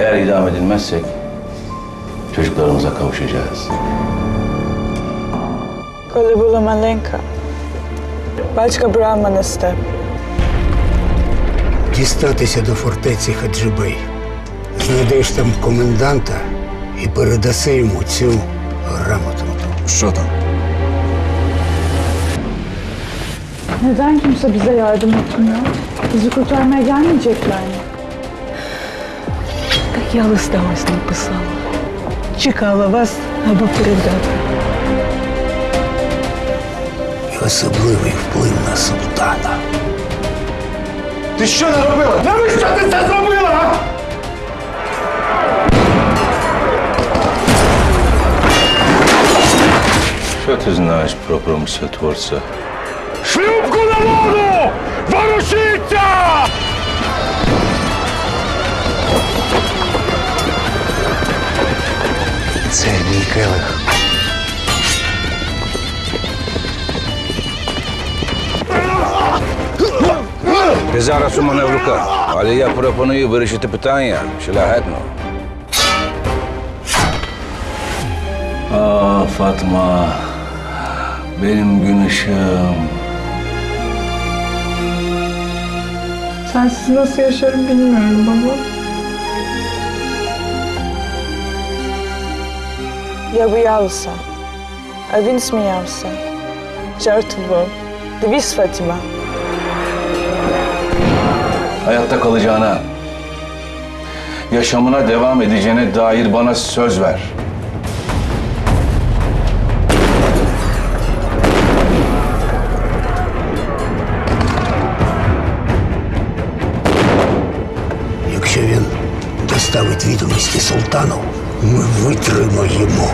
Eğer idam edilmezsek çocuklarımıza kavuşacağız. Коли була маленька, батько брав мене з тебе. Дістатися до фортеці Хаджибей. Знайдеш там коменданта і передаси йому цю грамоту. Що там? Neden kimse bize yardım etmiyor? Bizi kurtarmaya gelmeyecekler mi? Так я листа ось написала. Чекала вас, аби передати. І особливий вплив на султана. Ти що наробила? Навіщо ти це зробила? Що ти знаєш про промислотворця? Шлюпку на воду! Ворушіться! Це мій келих. Ти зараз у мене в руках, але я пропоную вирішити питання шляхетно. Ah Fatma, benim gün ışığım. Sensiz nasıl yaşarım bilmiyorum baba. Я боялася, а він сміявся. Жартував. Дивись, Фатіма. Hayatta kalacağına, yaşamına devam edeceğine dair bana söz ver. Доставить відомості султану, ми витримаємо.